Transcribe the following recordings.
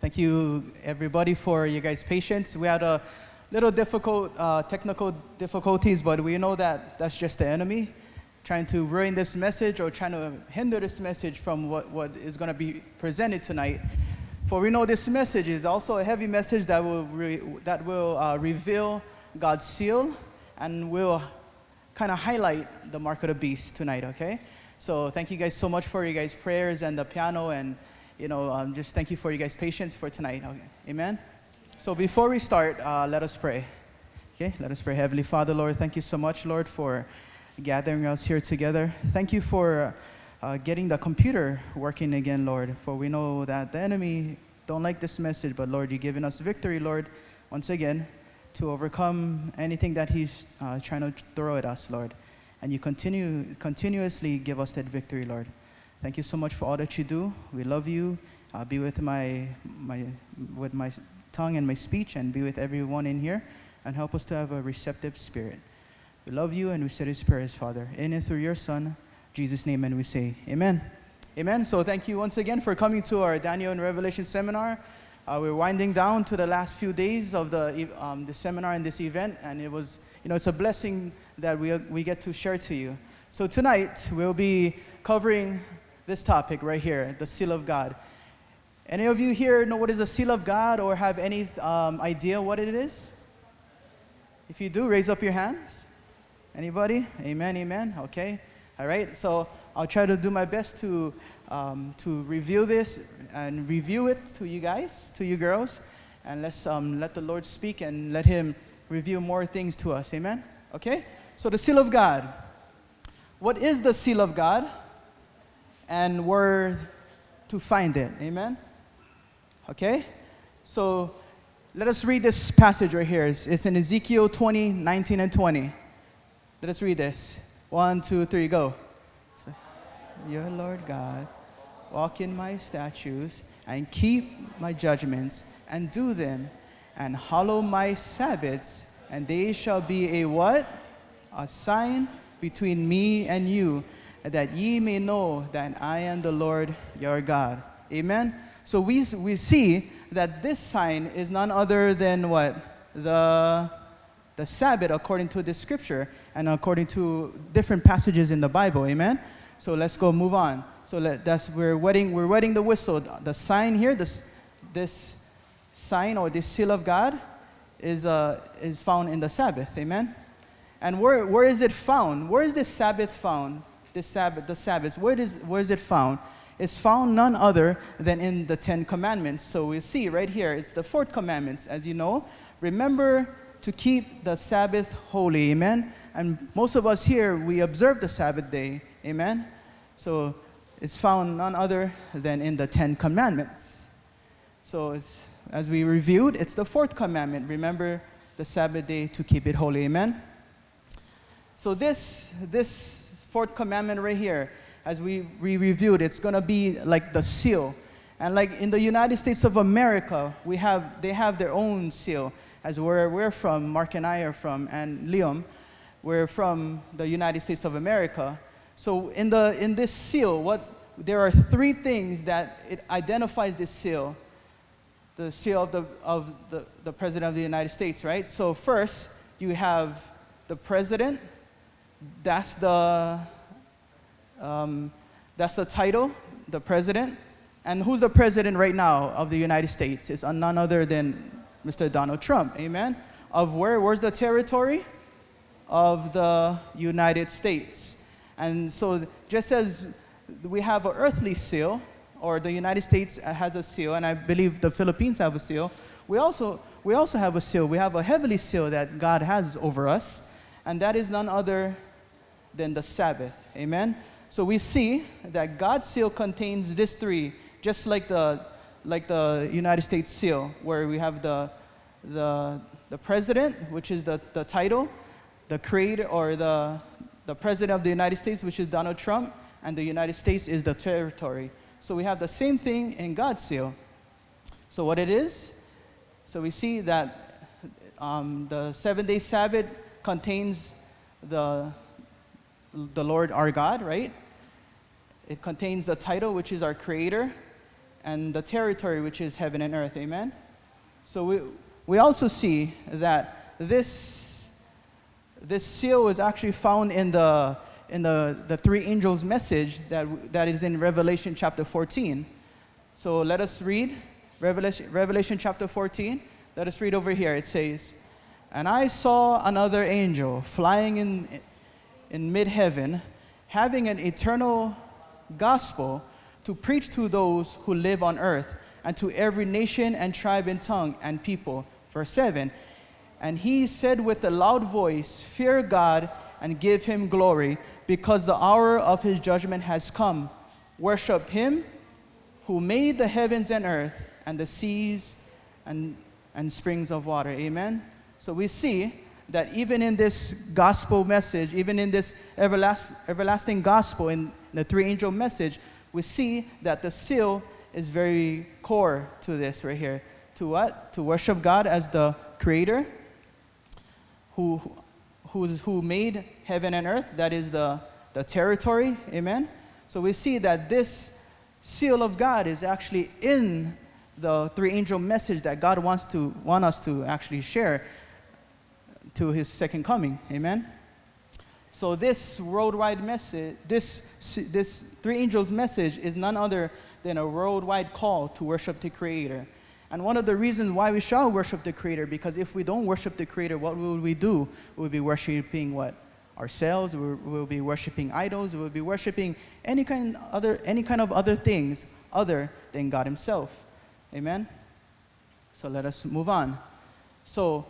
Thank you, everybody, for you guys' patience. We had a little difficult uh, technical difficulties, but we know that that's just the enemy trying to ruin this message or trying to hinder this message from what, what is going to be presented tonight. For we know this message is also a heavy message that will, that will uh, reveal God's seal and will kind of highlight the mark of the beast tonight, okay? So thank you guys so much for your guys' prayers and the piano and, you know, um, just thank you for your guys' patience for tonight, okay? Amen? So before we start, uh, let us pray. Okay, let us pray. Heavenly Father, Lord, thank you so much, Lord, for gathering us here together. Thank you for uh, getting the computer working again, Lord, for we know that the enemy don't like this message, but Lord, you've given us victory, Lord, once again, to overcome anything that he's uh, trying to throw at us, Lord. And you continue, continuously give us that victory, Lord. Thank you so much for all that you do. We love you. Uh, be with my, my, with my tongue and my speech, and be with everyone in here, and help us to have a receptive spirit. We love you and we say these prayers, Father, in and through your Son, Jesus' name, and we say, Amen. Amen. So thank you once again for coming to our Daniel and Revelation seminar. Uh, we're winding down to the last few days of the, um, the seminar and this event, and it was, you know, it's a blessing that we, we get to share to you. So tonight, we'll be covering this topic right here, the seal of God. Any of you here know what is the seal of God or have any um, idea what it is? If you do, raise up your hands. Anybody? Amen, amen. Okay. All right. So I'll try to do my best to, um, to review this and review it to you guys, to you girls. And let's um, let the Lord speak and let Him reveal more things to us. Amen. Okay. So the seal of God. What is the seal of God? And where to find it. Amen. Okay. So let us read this passage right here. It's, it's in Ezekiel 20, 19, and 20. Let us read this. One, two, three, go. So, Your Lord God, walk in my statutes and keep my judgments and do them and hallow my Sabbaths, and they shall be a what? A sign between me and you, that ye may know that I am the Lord your God. Amen. So we, we see that this sign is none other than what? The the Sabbath according to the scripture and according to different passages in the Bible. Amen. So let's go move on. So let, that's we're wetting we're wetting the whistle. The sign here, this this sign or this seal of God, is uh, is found in the Sabbath. Amen. And where where is it found? Where is this Sabbath found? This Sabbath, the Sabbath. Where is where is it found? It's found none other than in the Ten Commandments. So we see right here, it's the fourth commandments. As you know, remember to keep the Sabbath holy. Amen. And most of us here, we observe the Sabbath day. Amen. So it's found none other than in the Ten Commandments. So as we reviewed, it's the fourth commandment. Remember the Sabbath day to keep it holy. Amen. So this, this fourth commandment right here, as we, we reviewed, it's going to be like the seal. And like in the United States of America, we have, they have their own seal as where we're from, Mark and I are from, and Liam, we're from the United States of America. So in, the, in this seal, what, there are three things that it identifies this seal. The seal of, the, of the, the President of the United States, right? So first, you have the President. That's the, um, that's the title, the President. And who's the President right now of the United States? It's none other than Mr. Donald Trump. Amen. Of where? Where's the territory? Of the United States. And so, just as we have an earthly seal, or the United States has a seal, and I believe the Philippines have a seal, we also, we also have a seal. We have a heavenly seal that God has over us, and that is none other than the Sabbath. Amen? So we see that God's seal contains these three, just like the like the United States seal, where we have the, the, the president, which is the, the title, the creator or the, the president of the United States, which is Donald Trump, and the United States is the territory. So we have the same thing in God's seal. So what it is, so we see that um, the seven-day Sabbath contains the, the Lord our God, right? It contains the title, which is our creator, and the territory which is heaven and earth. Amen? So we, we also see that this, this seal is actually found in the, in the, the three angels' message that, that is in Revelation chapter 14. So let us read Revelation, Revelation chapter 14. Let us read over here. It says, And I saw another angel flying in, in mid heaven, having an eternal gospel to preach to those who live on earth and to every nation and tribe and tongue and people. Verse 7 And he said with a loud voice, Fear God and give him glory, because the hour of his judgment has come. Worship him who made the heavens and earth and the seas and, and springs of water. Amen. So we see that even in this gospel message, even in this everlast, everlasting gospel, in the three angel message, we see that the seal is very core to this right here. To what? To worship God as the creator who, who's, who made heaven and earth, that is the, the territory. Amen? So we see that this seal of God is actually in the three angel message that God wants to want us to actually share to his second coming. Amen. So this worldwide message, this this three angels message is none other than a worldwide call to worship the creator. And one of the reasons why we shall worship the creator because if we don't worship the creator, what will we do? We'll be worshiping what? Ourselves, we'll, be worshiping idols, we'll be worshiping any kind other any kind of other things other than God himself. Amen? So let us move on. So,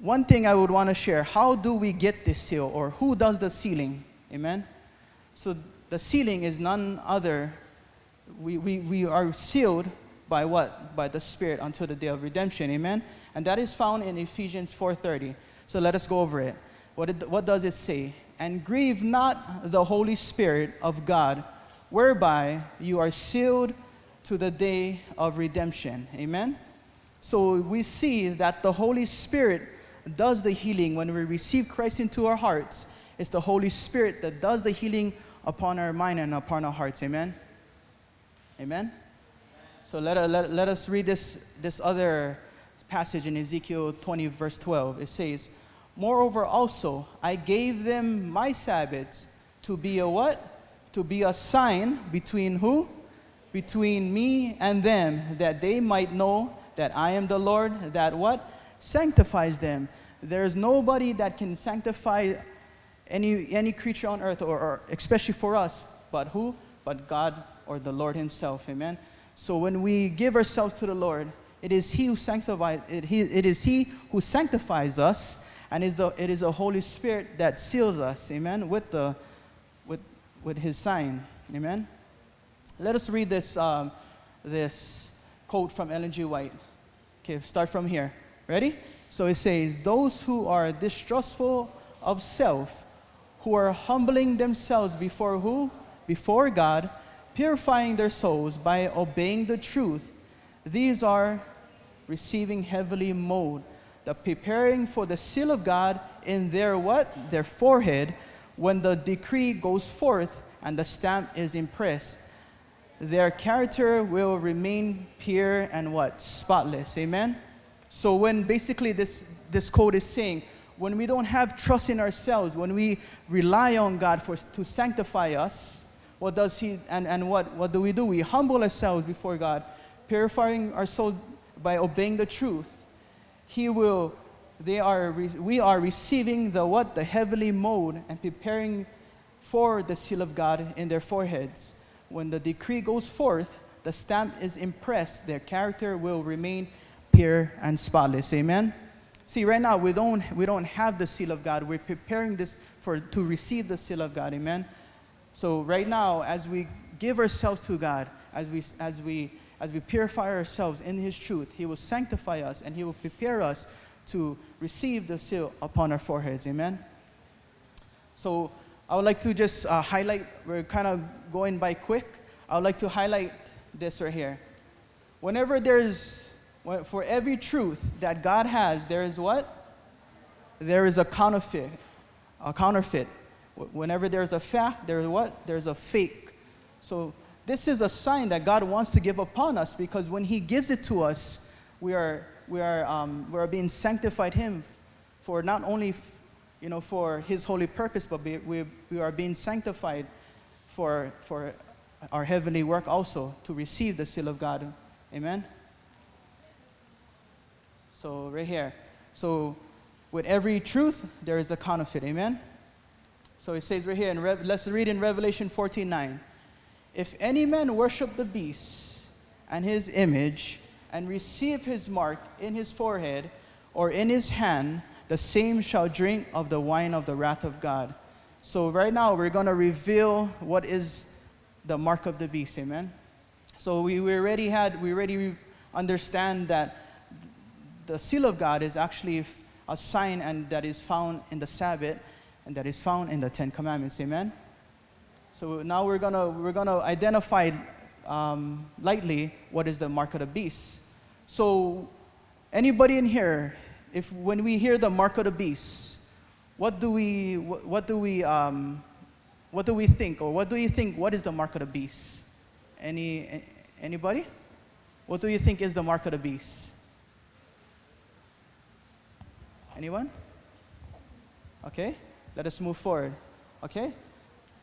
one thing I would want to share how do we get this seal, or who does the sealing? Amen? So, the sealing is none other. We, we, we are sealed by what? By the Spirit until the day of redemption. Amen? And that is found in Ephesians 4.30. So let us go over it. What, it, what does it say? And grieve not the Holy Spirit of God, whereby you are sealed to the day of redemption. Amen? So we see that the Holy Spirit does the healing when we receive Christ into our hearts. It's the Holy Spirit that does the healing upon our mind and upon our hearts. Amen? Amen? So let, uh, let, let us read this, this other passage in Ezekiel 20, verse 12. It says, Moreover, also, I gave them my Sabbaths to be a what? To be a sign between who? between me and them, that they might know that I am the Lord, that what? Sanctifies them. There's nobody that can sanctify any, any creature on earth, or, or especially for us, but who? But God or the Lord Himself. Amen. So when we give ourselves to the Lord, it is He who sanctifies. It, he, it is He who sanctifies us, and is the, it is the Holy Spirit that seals us. Amen. With the with with His sign. Amen. Let us read this, um, this quote from Ellen G. White. Okay, start from here. Ready? So it says, Those who are distrustful of self, who are humbling themselves before who? Before God, purifying their souls by obeying the truth, these are receiving heavenly mode, the preparing for the seal of God in their what? Their forehead, when the decree goes forth and the stamp is impressed their character will remain pure and what? Spotless. Amen? So when basically this, this code is saying, when we don't have trust in ourselves, when we rely on God for, to sanctify us, what does he, and, and what, what do we do? We humble ourselves before God, purifying our soul by obeying the truth. He will, they are, we are receiving the what? The heavenly mode and preparing for the seal of God in their foreheads when the decree goes forth, the stamp is impressed, their character will remain pure and spotless. Amen? See, right now we don't, we don't have the seal of God. We're preparing this for, to receive the seal of God. Amen? So right now, as we give ourselves to God, as we, as we, as we purify ourselves in His truth, He will sanctify us and He will prepare us to receive the seal upon our foreheads. Amen? So I would like to just uh, highlight, we're kind of going by quick. I would like to highlight this right here. Whenever there's, for every truth that God has, there is what? There is a counterfeit. A counterfeit. Whenever there's a fact, there's what? There's a fake. So this is a sign that God wants to give upon us because when He gives it to us, we are, we are, um, we are being sanctified Him for not only, you know, for His holy purpose, but we, we, we are being sanctified for, for our heavenly work also to receive the seal of God. Amen? So, right here. So, with every truth, there is a counterfeit. Amen? So, it says right here, in Rev- let's read in Revelation 14 9. If any man worship the beast and his image and receive his mark in his forehead or in his hand, the same shall drink of the wine of the wrath of God. So, right now, we're going to reveal what is the mark of the beast. Amen. So, we, we already had, we already understand that the seal of God is actually a sign and that is found in the Sabbath and that is found in the Ten Commandments. Amen. So now we're gonna we're gonna identify um, lightly what is the mark of the beast. So anybody in here, if when we hear the mark of the beast, what do we what, what do we um, what do we think or what do you think what is the mark of the beast? Any anybody? What do you think is the mark of the beast? Anyone? Okay, let us move forward. Okay?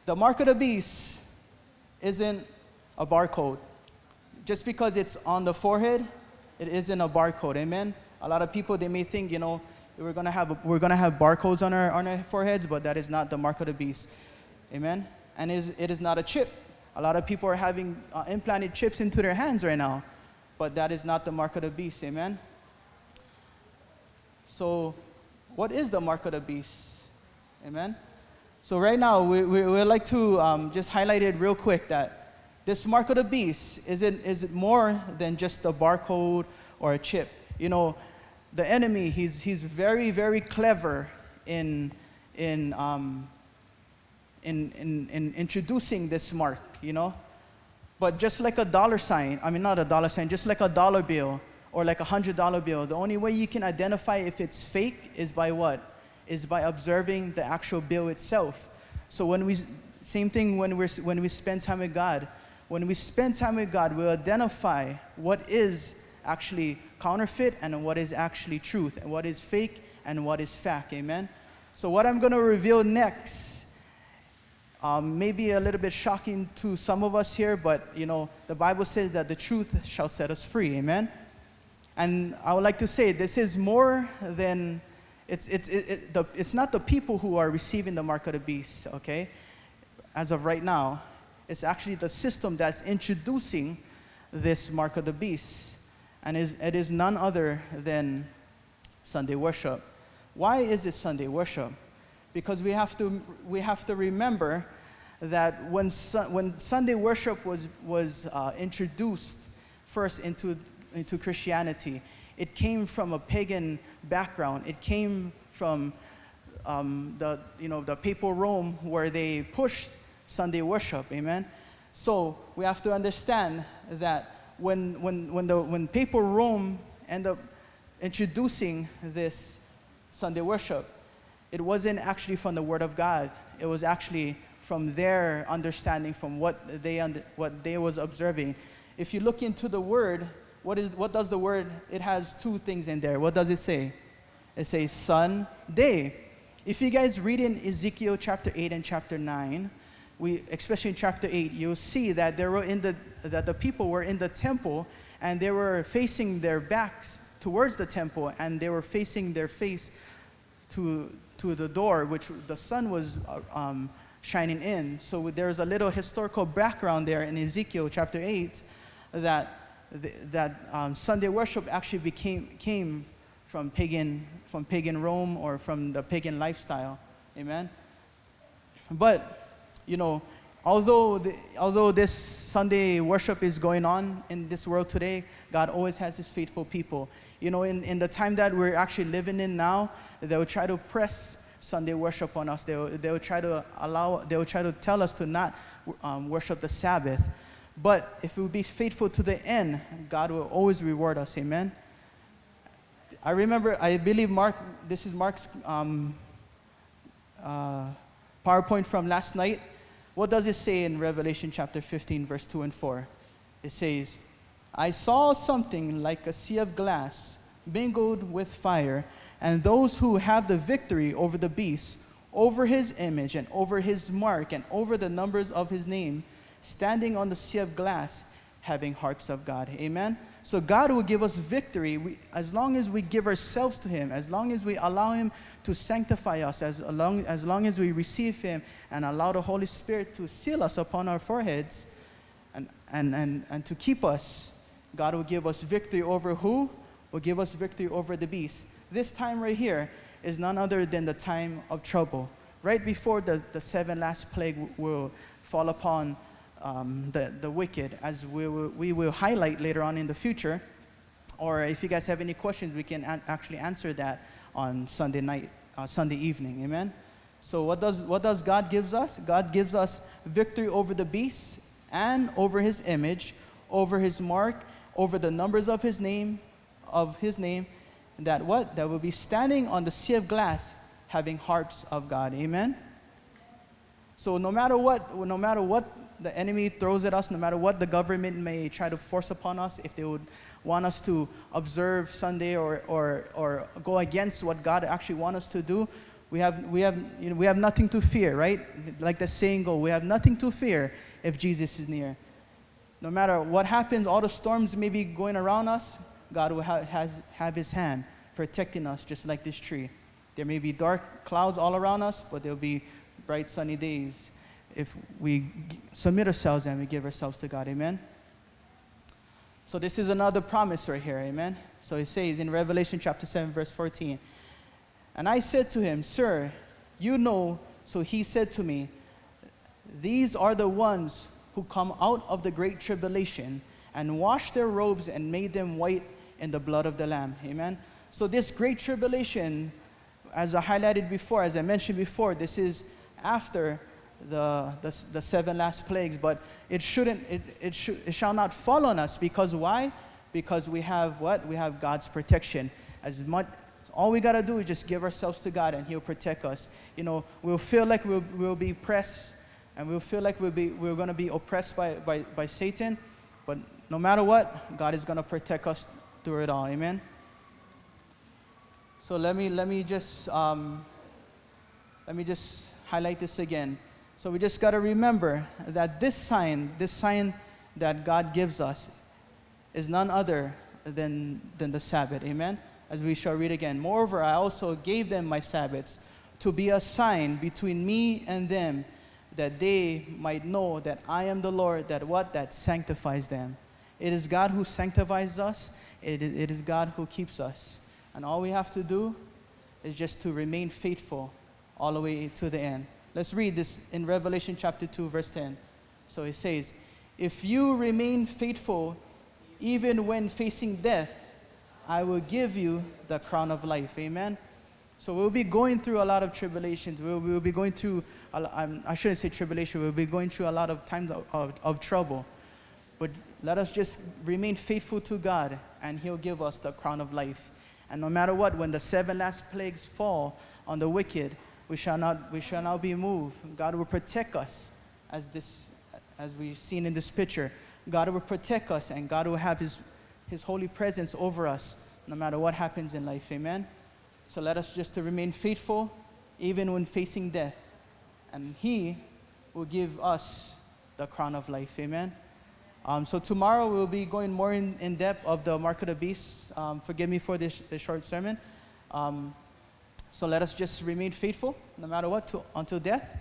The mark of the beast isn't a barcode. Just because it's on the forehead, it isn't a barcode. Amen? A lot of people, they may think, you know, we're to have, we're gonna have barcodes on our, on our foreheads, but that is not the mark of the beast. Amen? And it is, it is not a chip. A lot of people are having uh, implanted chips into their hands right now, but that is not the mark of the beast. Amen? So, what is the mark of the beast? Amen? So, right now, we, we would like to um, just highlight it real quick that this mark of the beast is it, is it more than just a barcode or a chip. You know, the enemy, he's, he's very, very clever in, in, um, in, in, in introducing this mark, you know. But just like a dollar sign, I mean, not a dollar sign, just like a dollar bill or like a hundred dollar bill, the only way you can identify if it's fake is by what? Is by observing the actual bill itself. So when we, same thing when, we're, when we spend time with God. When we spend time with God, we'll identify what is actually counterfeit and what is actually truth, and what is fake and what is fact. Amen? So, what I'm going to reveal next um, may be a little bit shocking to some of us here, but you know, the Bible says that the truth shall set us free. Amen? And I would like to say this is more than it's, it's, it, it, the, it's not the people who are receiving the mark of the beast, okay? As of right now, it's actually the system that's introducing this mark of the beast. And is, it is none other than Sunday worship. Why is it Sunday worship? Because we have to, we have to remember that when, when Sunday worship was, was uh, introduced first into, into Christianity, it came from a pagan background. It came from um, the, you know, the papal Rome where they pushed Sunday worship. Amen? So we have to understand that when, when, when, the, when papal Rome ended up introducing this Sunday worship, it wasn't actually from the Word of God. It was actually from their understanding, from what they, under, what they was observing. If you look into the Word, what, is, what does the Word, it has two things in there. What does it say? It says sun, day. If you guys read in Ezekiel chapter 8 and chapter 9, we, especially in chapter 8, you'll see that, there were in the, that the people were in the temple and they were facing their backs towards the temple and they were facing their face to, to the door, which the sun was uh, um, shining in. So there's a little historical background there in Ezekiel chapter 8 that, that um, Sunday worship actually became, came from pagan, from pagan Rome or from the pagan lifestyle. Amen? But you know, although, the, although this Sunday worship is going on in this world today, God always has his faithful people. You know, in, in the time that we're actually living in now, they will try to press Sunday worship on us. They will, they will try to allow, they will try to tell us to not um, worship the Sabbath. But if we be faithful to the end, God will always reward us. Amen. I remember, I believe Mark, this is Mark's um, uh, PowerPoint from last night What does it say in Revelation chapter 15, verse 2 and 4? It says, I saw something like a sea of glass mingled with fire, and those who have the victory over the beast, over his image, and over his mark, and over the numbers of his name, standing on the sea of glass, having harps of God. Amen. So God will give us victory we, as long as we give ourselves to Him, as long as we allow Him to sanctify us, as long, as long as we receive Him and allow the Holy Spirit to seal us upon our foreheads and, and, and, and to keep us. God will give us victory over who? Will give us victory over the beast. This time right here is none other than the time of trouble. Right before the, the seven last plague will fall upon um, the, the wicked, as we will, we will highlight later on in the future. Or if you guys have any questions, we can actually answer that on Sunday night, uh, Sunday evening. Amen. So what does what does God gives us? God gives us victory over the beast and over His image, over His mark, over the numbers of His name, of His name. That what that will be standing on the sea of glass, having harps of God. Amen. So no matter what, no matter what the enemy throws at us, no matter what the government may try to force upon us, if they would want us to observe Sunday or, or, or go against what God actually wants us to do, we have, we, have, you know, we have nothing to fear, right? Like the saying goes, we have nothing to fear if Jesus is near. No matter what happens, all the storms may be going around us, God will ha- has, have his hand protecting us just like this tree. There may be dark clouds all around us, but there'll be bright sunny days if we submit ourselves and we give ourselves to God. Amen. So this is another promise right here. Amen. So it says in Revelation chapter 7, verse 14. And I said to him, Sir, you know. So he said to me, These are the ones who come out of the great tribulation and washed their robes and made them white in the blood of the Lamb. Amen. So this great tribulation, as I highlighted before, as I mentioned before, this is after the, the, the seven last plagues, but it shouldn't, it, it, should, it shall not fall on us because why? Because we have what? We have God's protection. As much, all we got to do is just give ourselves to God and He'll protect us. You know, we'll feel like we'll, we'll be pressed and we'll feel like we'll be, we're to be oppressed by, by, by Satan, but no matter what, God is to protect us through it all. Amen? So let me, let me just, um, let me just highlight this again. So we just got to remember that this sign, this sign that God gives us, is none other than, than the Sabbath. Amen? As we shall read again. Moreover, I also gave them my Sabbaths to be a sign between me and them, that they might know that I am the Lord, that what? That sanctifies them. It is God who sanctifies us, it is, it is God who keeps us. And all we have to do is just to remain faithful all the way to the end. Let's read this in Revelation chapter 2, verse 10. So it says, If you remain faithful, even when facing death, I will give you the crown of life. Amen. So we'll be going through a lot of tribulations. We'll, we'll be going through, I shouldn't say tribulation, we'll be going through a lot of times of, of, of trouble. But let us just remain faithful to God, and He'll give us the crown of life. And no matter what, when the seven last plagues fall on the wicked, we shall not, we shall not be moved. God will protect us as, this, as we've seen in this picture. God will protect us and God will have his, his holy presence over us no matter what happens in life. Amen? So let us just to remain faithful even when facing death. And he will give us the crown of life. Amen? Um, so tomorrow we'll be going more in, in depth of the mark of the beast. Um, forgive me for this, this short sermon. Um, so let us just remain faithful no matter what to, until death.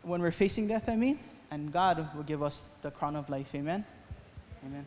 When we're facing death, I mean, and God will give us the crown of life. Amen. Amen.